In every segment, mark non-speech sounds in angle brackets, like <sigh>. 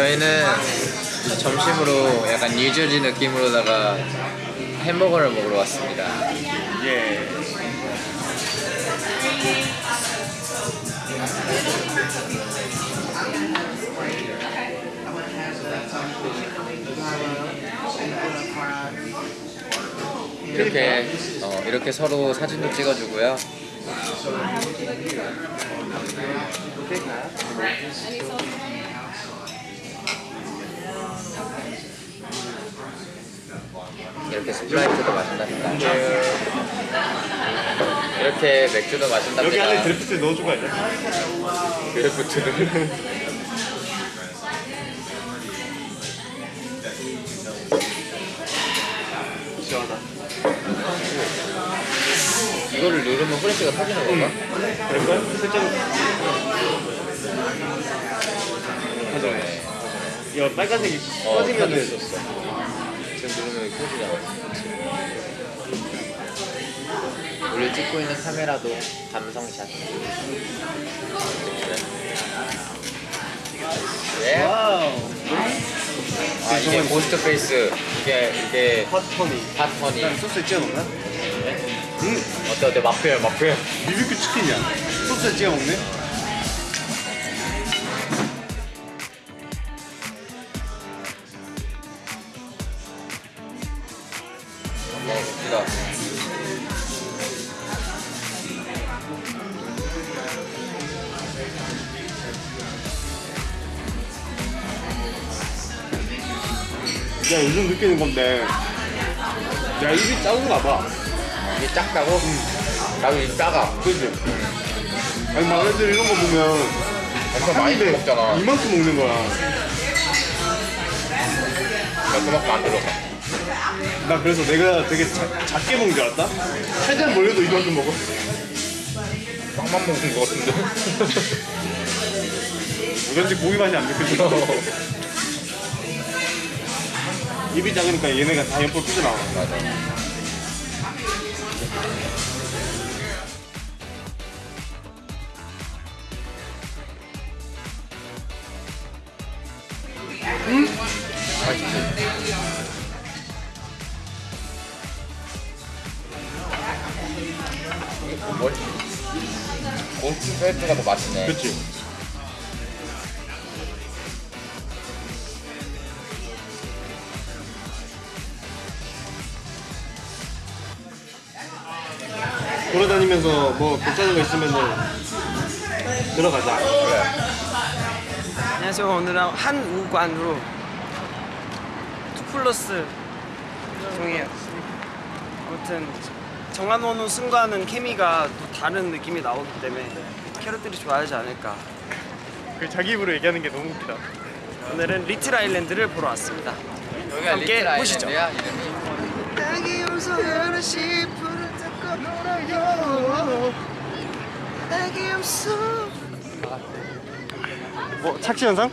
저희는 점심으로 약간 뉴저지 느낌으로다가 햄버거를 먹으러 왔습니다. 예. 이렇게 어, 이렇게 서로 사진도 찍어주고요. 이렇게 스프라이트도 마신답니다. 이렇게 맥주도 마신답니다. 여기 안에 드래프트 넣어준 거 아니야? draft를 시원하다. 이거를 누르면 후레쉬가 터지는 건가? 그럴까? 살짝 터지네. 야 빨간색이 어, 꺼지면은 터졌었어. 우리 찍고 있는 카메라도 감성샷. 예? 아 이게 ghost face. 이게 이게 핫퍼니. hot honey. 난 소스에 찍어 먹나? 응. 어때 어때 맛표현 맛표현. 비비큐 치킨이야. 소스에 찍어 먹네. 건데. 야 입이 작은가 봐. 이게 작다고? 나도 이 작아. 그지? 아니 막 애들 이런 거 보면 엄청 많이 먹잖아. 이만큼 먹는 거야. 나 그만큼 안 들어가. 나 그래서 내가 되게 자, 작게 먹는 줄 알았다? 최대한 몰려도 이만큼 먹어. 빵만 먹는 거 같은데. <laughs> 어쩐지 고기 맛이 안 느껴져. <laughs> 입이 작으니까 얘네가 다 옆으로 삐져나와. 맞아. 음? 맛있지? 뭘? ghost face가 더 맛있네. 그치? 돌아다니면서 뭐 괜찮은 거 있으면은 들어가자. 그래. 안녕하세요. 오늘은 한우관으로 two plus 중이에요. 아무튼 정한원우 승과는 케미가 또 다른 느낌이 나오기 때문에 캐럿들이 좋아하지 않을까. 그 자기 입으로 얘기하는 게 너무 웃기다. 오늘은 리틀 아일랜드를 보러 왔습니다. 여기가 함께 리틀 보시죠. 뭐 착시 현상?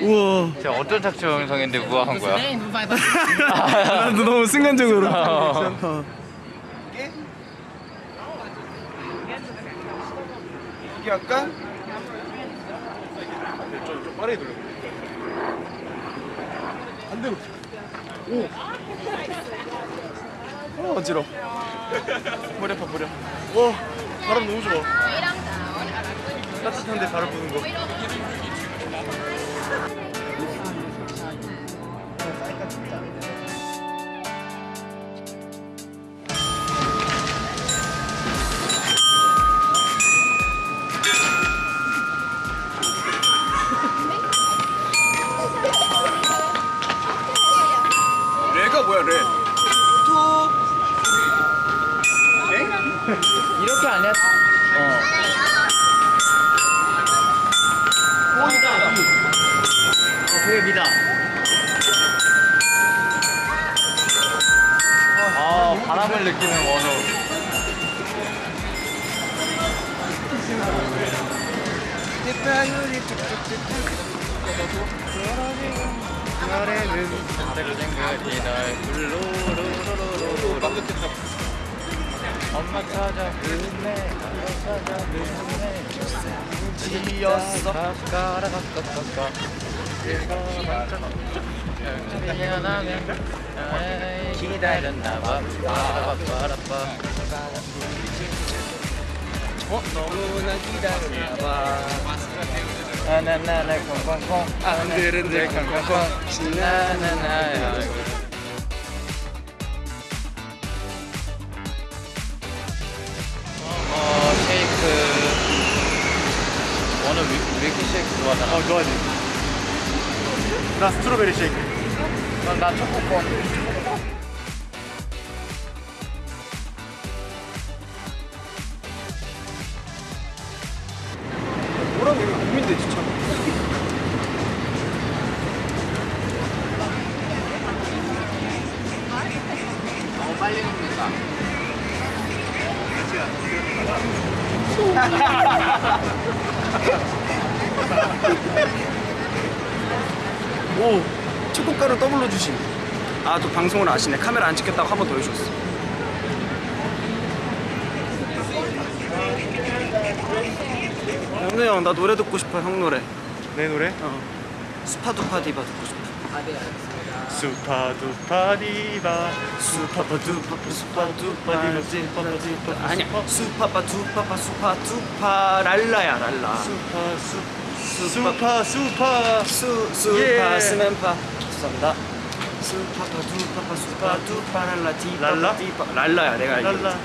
우와. 제가 어떤 착취 영상인데 우아한 거야? <laughs> 나도 너무 순간적으로. 어. 여기 할까? 좀, 좀 빠르게 돌려. 반대로. 오. 어, 어지러. <laughs> 머리 아파 머리 아파. 와, 바람 너무 좋아. 따뜻한데 바람 부는 거. 햇바늘이 툭툭툭툭. 노래는 생각이 날 룰루루루루루 엄마 찾아 그네 엄마 찾아 그네 지었어. 가가라가가가 기다렸나봐. 빠라빠라빠. 어? 너무나 기다렸나봐. 나나나나 콩콩콩. 안들은들 콩콩콩. 나나나야. 어 쉐이크. 오늘 위, 위키 쉐이크 좋아하잖아. 어 좋아하지. 나 strawberry 쉐이크. 난, 난 초코콘 방송을 아시네. 카메라 안 찍겠다고 한 번 더 해줬어. 영래 형나 노래 듣고 싶어 형 노래. 내 노래? 어. 스파두파 디바 듣고 싶어. 스파두파 디바. 스파파 두파 스파두파 디바 스파파 두파 아니야. 스파파 두파파 스파 두파 랄라야 랄라. 스파 수 수파 수파. 수 수파 스맨파. 감사합니다 랄라 랄라야 내가 알기로 랄라.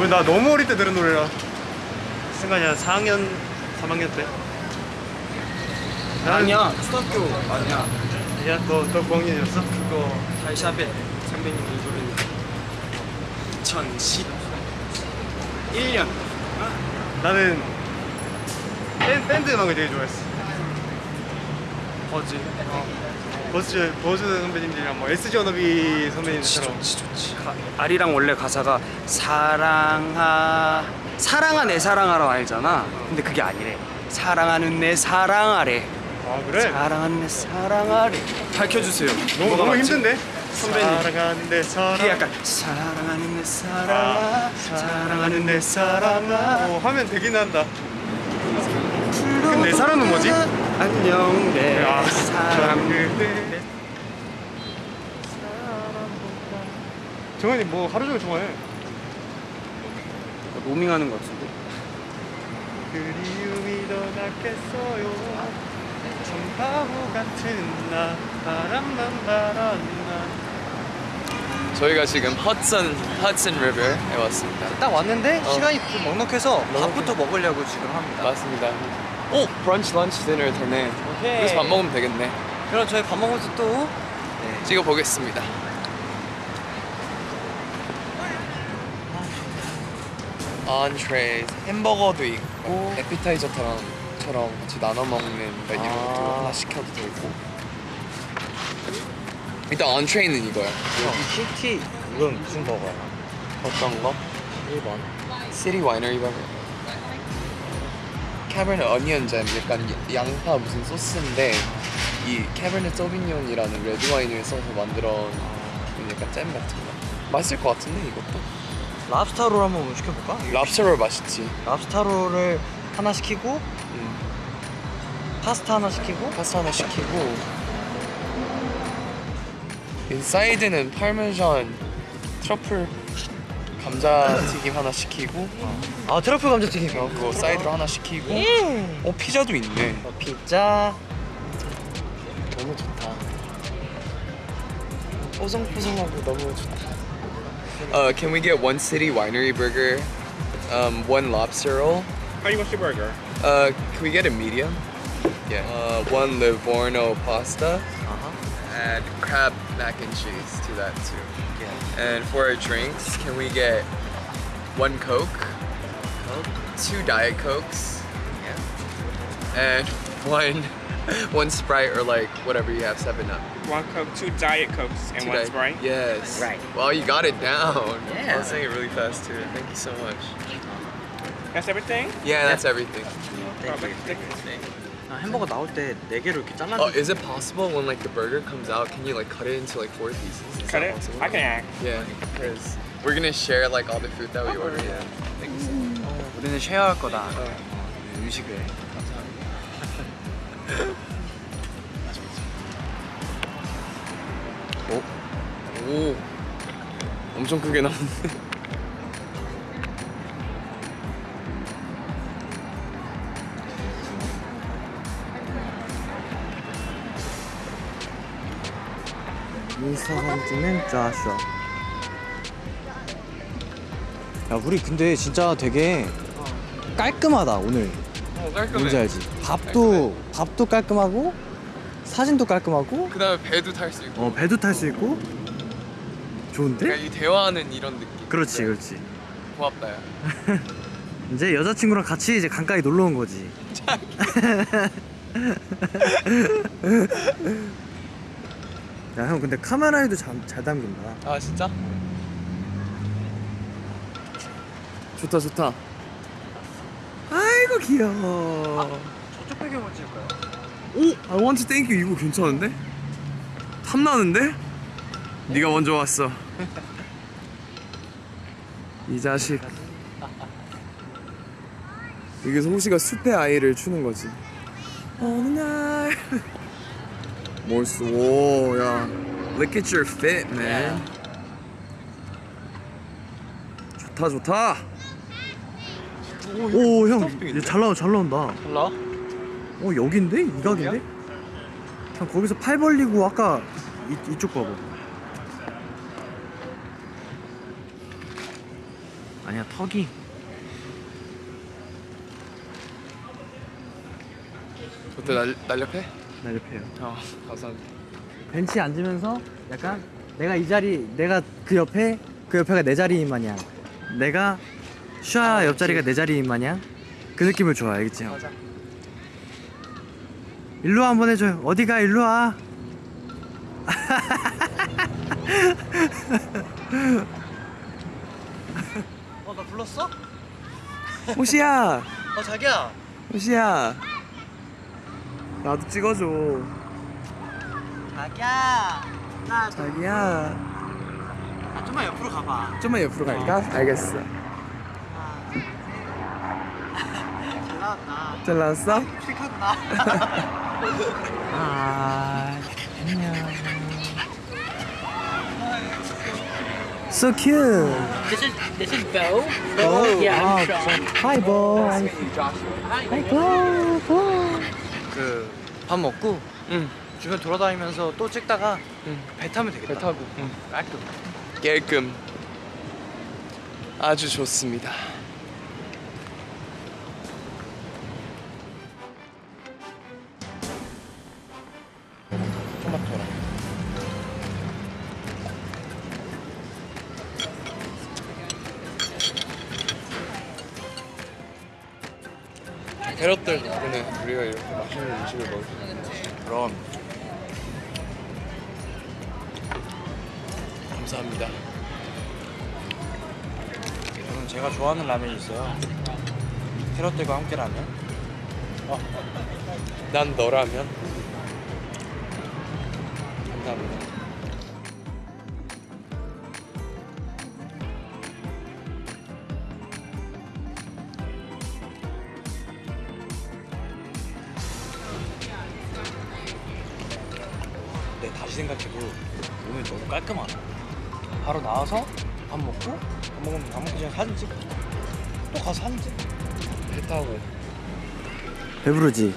왜나 너무 어릴 때 들은 노래라. 순간이 한 4학년, 3학년 때. 아니야 초등학교 아니야 야, 너, 너 9학년이었어? 그거 달샤벳 선배님이 부른 2011년 나는 밴, 밴드 음악을 되게 좋아했어. 버즈 어. 버즈, 버즈 선배님들이랑 뭐 SG 워너비 선배님들처럼. 좋지 좋지 가, 아리랑 원래 가사가 사랑하 사랑아 내 사랑하라 알잖아 근데 그게 아니래 사랑하는 내 사랑하래 아, 그래? 사랑하는 내 사랑하래 밝혀주세요 너무, 너무 맞지? 힘든데? 선배님. 사랑하는 내 사랑. 그게 약간 사랑하는 내 사랑아 아, 사랑하는 내 사랑아 어, 하면 되긴 한다. 내 사랑은 뭐지? 안녕 내 아, <laughs> 사랑 그대. 정현이 뭐 하루 종일 좋아해. 로밍하는 것 같은데 그리움이 더 낫겠어요. 참 바보 같은 나 바람만 바랐나. 저희가 지금 허슨 허슨 리버에 왔습니다. 딱 왔는데 어. 시간이 좀 넉넉해서 밥부터 먹으려고 지금 합니다 맞습니다. 오 브런치 런치 디너 되네. 오케이. 그래서 밥 먹으면 되겠네. 그럼 저희 밥 먹으면서 또 찍어 보겠습니다. entrees 햄버거도 있고 에피타이저처럼 처럼 같이 나눠 먹는 아. 하나 시켜도 되고 일단 entree는 이거야. 여기 키티 이건 무슨 버거야? 어떤 거? 1번 City Winery 버거. Cabernet onion 잼 약간 양파 무슨 소스인데 이 Cabernet Sauvignon이라는 레드 와인을 써서 만들어 놓은 약간 잼 같은 거. 맛있을 것 같은데 이것도. lobster roll 한번 시켜볼까? lobster roll 맛있지. lobster roll을 하나 시키고 음. 파스타 하나 시키고 파스타 하나 시키고 인사이드는 파르메잔 트러플 감자튀김 하나 시키고 아 트러플 감자튀김 어, 그거 사이드로 하나 시키고 어 피자도 있네 어, 피자 너무 좋다 뽀송뽀송하고 너무 좋다 Uh, can we get one city winery burger, um, one lobster roll? How you want your burger? Uh, can we get a medium? Yeah. Uh, one Livorno pasta 아하 and crab mac and cheese to that too. And for our drinks, can we get one Coke, two Diet Cokes, and <laughs> one one Sprite or like whatever you have, Seven Up. One Coke, two Diet Cokes, and Two one Diet- Sprite. Yes. Right. Well, you got it down. Yeah. I was saying it really fast too. Thank you so much. That's everything? Yeah, that's everything. Perfect. 아, 햄버거 나올 때 4개로 이렇게 잘라 Oh, is it possible when like the burger comes out, can you like cut it into like four pieces? Is cut that it? possible? I can act. Yeah, because we're gonna share like all the food that we order. Yeah. Thank you so much. 우리는 쉐어할 거다. 유식을. 오. 오. 엄청 크게 나왔네. 인스타 사진 찍는 좌슈아 야 우리 근데 진짜 되게 깔끔하다 오늘. 어 깔끔해. 뭔지 알지? 밥도 밥도 깔끔하고 사진도 깔끔하고. 그 다음에 배도 탈 수 있고. 어 배도 탈 수 있고. 좋은데? 그러니까 이 대화하는 이런 느낌. 그렇지 그렇지. 고맙다 야. <laughs> 이제 여자친구랑 같이 이제 강가에 놀러 온 거지 <laughs> <laughs> 야 형 근데 카메라에도 잘, 잘 담긴다 아 진짜? 좋다 좋다 아이고 귀여워 저쪽 배경을 찍을까요? 오! I want to thank you 이거 괜찮은데? 탐나는데? 네가 먼저 왔어 이 자식 여기서 호시가 숲의 아이를 추는 거지 어느 날 몰스 오야 Look at your fit man. 좋다 좋다. 오형잘 나와 잘 나온다. 몰라? 어 여긴데? 이 각인데? 형 거기서 팔 벌리고 아까 이, 이쪽 봐봐. 아니야 턱이. 어때 날, 날렵해? 날렵해요. 어 감사합니다. 벤치에 앉으면서 약간 내가 이 자리 내가 그 옆에 그 옆에가 내 자리인 마냥. 내가 슈아 옆자리가 내 자리인 마냥. 그 느낌을 좋아 알겠지 형? 맞아. 일로 와 한번 해줘요. 어디가? 일로 와. 어 나 불렀어? 호시야. 어 자기야. 호시야 나도 찍어줘. 자기야. 나 자기야. 아, 좀만 옆으로 가봐. 좀만 옆으로 갈까? 알겠어. <laughs> 잘 나왔다. 잘 나왔어? 픽하구나. <laughs> 아 안녕. So cute. This is this is Bo. Bo? Yeah, Ah, I'm Sean. Hi Bo. Hi Bo. Bo 그 밥 먹고 응. 주변 돌아다니면서 또 찍다가 응. 배 타면 되겠다. 배 타고. 응. 깔끔. 깔끔. 아주 좋습니다 캐럿들 덕분에 우리가 이렇게 맛있는 음식을 먹을 수 있는 거지. 그럼. 감사합니다. 저는 제가 좋아하는 라면이 있어요. 캐럿들과 함께 라면. 난 너라면 생각해도 오늘 너무 깔끔하다. 바로 나와서 밥 먹고 밥 먹으면 밥 먹기 전에 사진 찍고 또 가서 사진 찍고 배 타고. 배부르지?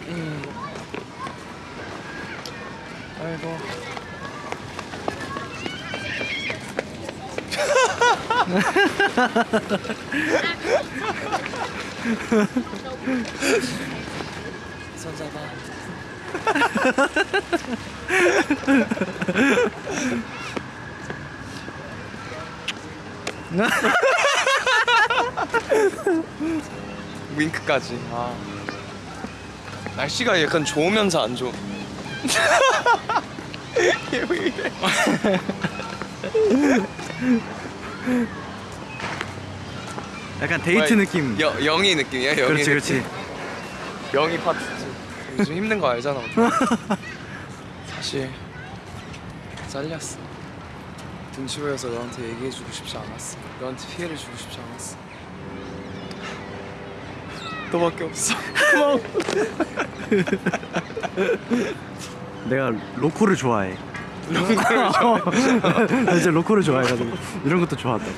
아이고. <laughs> 손 잡아 <laughs> 윙크까지. 아. 날씨가 약간 좋으면서 안 좋아 얘왜 이래 약간 데이트 느낌. 여, 영희 느낌이야 영희 그렇지 느낌. 그렇지. 영희 파트지 요즘 힘든 거 알잖아 <laughs> 사실 잘렸어. 눈치 보여서 너한테 얘기해주고 싶지 않았어. 너한테 피해를 주고 싶지 않았어. 너밖에 없어. 고마워. <laughs> 내가 로코를 좋아해. <laughs> 나 이제 로컬을 좋아해가지고 이런 것도 좋아한다고.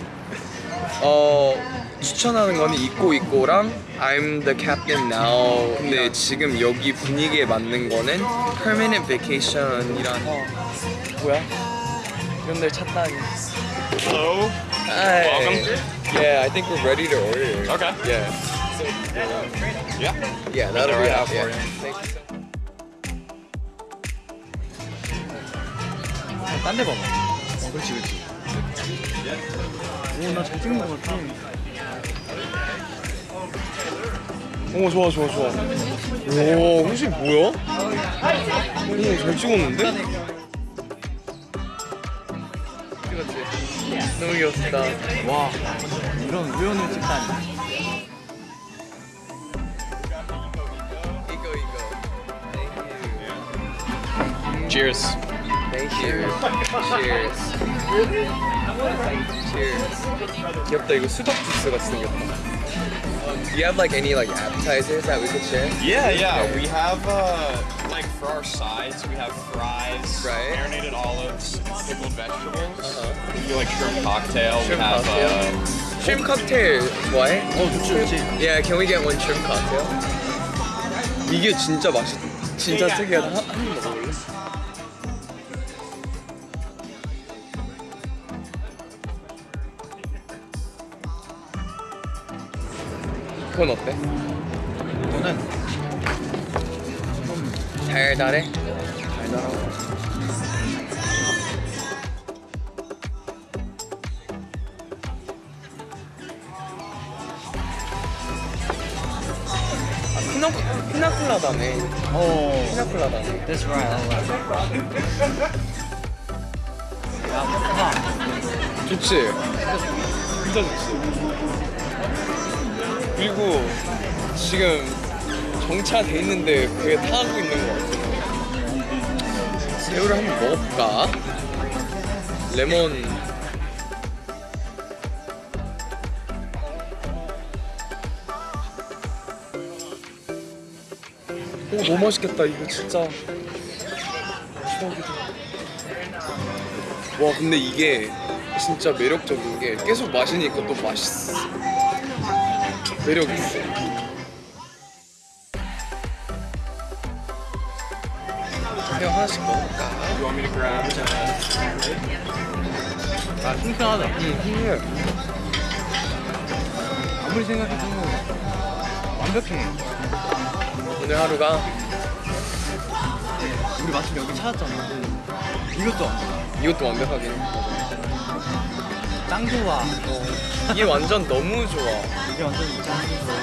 어 추천하는 거는 있고 있고랑 I'm the captain now. 근데 지금 여기 분위기에 맞는 거는 permanent vacation이라서 뭐야? 이런 데 찾다니. Hello. Hi. Welcome. Yeah, I think we're ready to order. Okay. Yeah. Yeah. Yeah, that'll be out for you. Thank you so much. 딴데 봐봐. 어, 그렇지, 그렇지. 오, 나잘 찍은 것 같아. 오 좋아 좋아 좋아. 오 혹시 뭐야? 오잘 찍었는데? 찍었지. 너무 귀엽다. 와, 이런 우연을 찍다니. Cheers. Thank you. Cheers. Cheers. 귀엽다 이거 수박 주스 같이 생겼다. Do you have like any like appetizers that we could share? Yeah, yeah. We have uh, like for our sides, we have fries, Right. marinated olives, pickled vegetables. Uh-huh. We do like shrimp cocktail. Shrimp we have cocktail. Uh, Shrimp cocktail 좋아해? 어, 좋지, 좋지. Yeah, can we get one shrimp cocktail? 이게 진짜 맛있. 진짜 특이하다. 한, 한입 먹어볼래? 그건 어때? 저는 달달해? 달달하고. 아, 피나 피나콜라다네. 어, 피나콜라다네. that's right. 좋지. 진짜 좋지. 그리고 지금 정차돼 있는데 배에 타고 있는 것 같아. 새우를 한번 먹어볼까? 레몬. 오 너무 맛있겠다 이거 진짜. 추억이다. 와 근데 이게 진짜 매력적인 게 계속 마시니까 또 맛있어 매력 있어 형 하나씩 먹을까? you want me to grab? 아, 통통하다. 응 아무리 생각해도 완벽해. 오늘 하루가 우리 마침 여기 찾았잖아. 이것도 이것도 완벽하긴 짱 좋아. 이게 완전 너무 좋아 이게 완전 짱 좋아.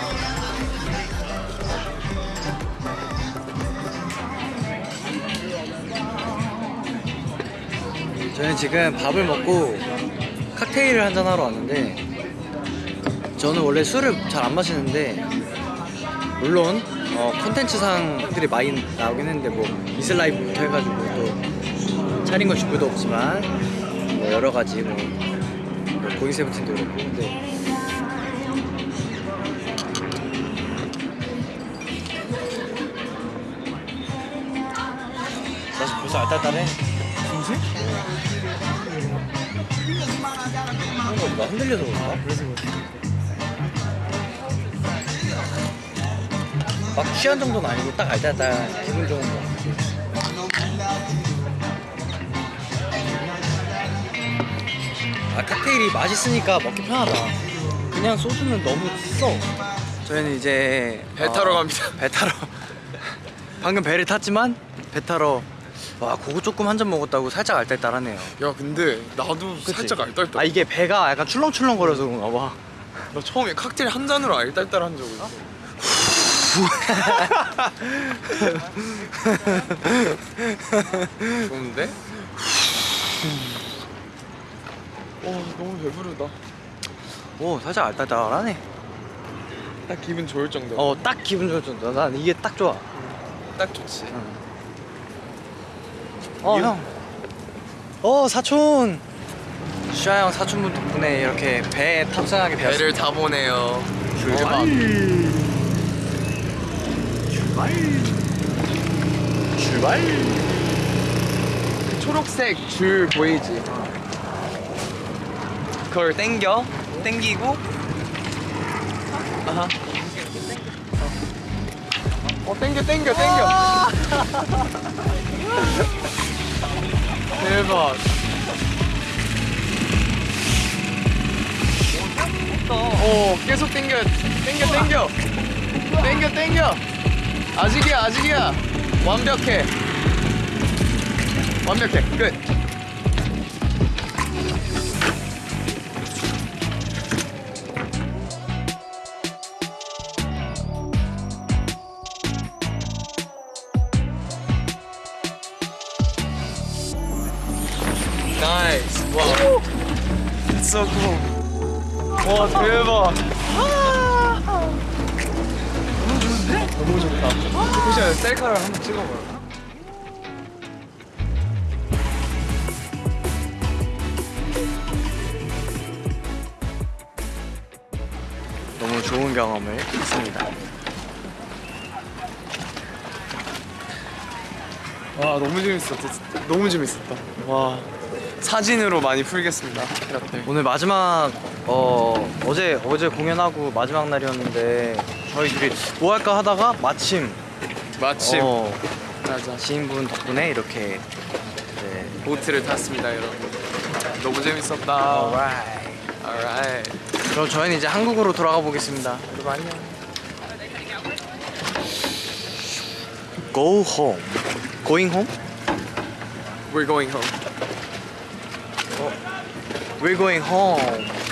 저는 지금 밥을 먹고 칵테일을 한잔 하러 왔는데 저는 원래 술을 잘 안 마시는데 물론 어, 콘텐츠상들이 많이 나오긴 했는데 뭐 미슬 라이브부터 해가지고 또 차린 건 주부도 없지만 뭐 여러 가지 뭐, 뭐 고잉 세븐틴도 그렇고 근데 맛이 벌써 알딸딸해 무슨? 나 흔들려서 그런가? 그래서 막 취한 정도는 아니고 딱 알딸딸 기분 좋은 거 아 칵테일이 맛있으니까 먹기 편하다. 그냥 소주는 너무 써. 저희는 이제 배 타러 갑니다. 배 타러. 방금 배를 탔지만 배 타러 와 그거 조금 한 잔 먹었다고 살짝 알딸딸하네요. 야 근데 나도 그치? 살짝 알딸딸. 아 이게 배가 약간 출렁출렁 거려서 그런가 봐. 나 처음에 칵테일 한 잔으로 알딸딸 한적 있어. <laughs> 좋은데? 와 너무 배부르다 오 살짝 알딸딸하네 딱 기분 좋을 정도 어딱 기분 좋을 정도 난 이게 딱 좋아 딱 좋지 어 이거- 형. 어 사촌. 슈아 형 사촌분 덕분에 이렇게 배에 탑승하게 되었습니다. 배를 타보네요 출발. 출발. 출발. 초록색 줄 보이지? 그걸 땡겨, 땡기고, 아하. 어, 땡겨, 땡겨, 땡겨. <laughs> 대박. 어, 계속 땡겨, 땡겨, 땡겨, 땡겨, 땡겨. 아직이야, 아직이야. 완벽해. 완벽해. 끝. Cool. 와 대박. 너무 좋은데? 너무 좋다. 혹시 셀카를 한번 찍어봐요. 너무 좋은 경험을 했습니다. 와 너무 재밌었다. 진짜. 너무 재밌었다. 와 사진으로 많이 풀겠습니다. 이렇게. 오늘 마지막 어 어제 어제 공연하고 마지막 날이었는데 저희들이 뭐 할까 하다가 마침 마침 어, 맞아. 지인분 덕분에 이렇게 네. 보트를 탔습니다, 여러분. 너무 재밌었다. alright. Alright. 그럼 저희는 이제 한국으로 돌아가 보겠습니다. 여러분 안녕. Go home. Going home? We're going home. We're going home.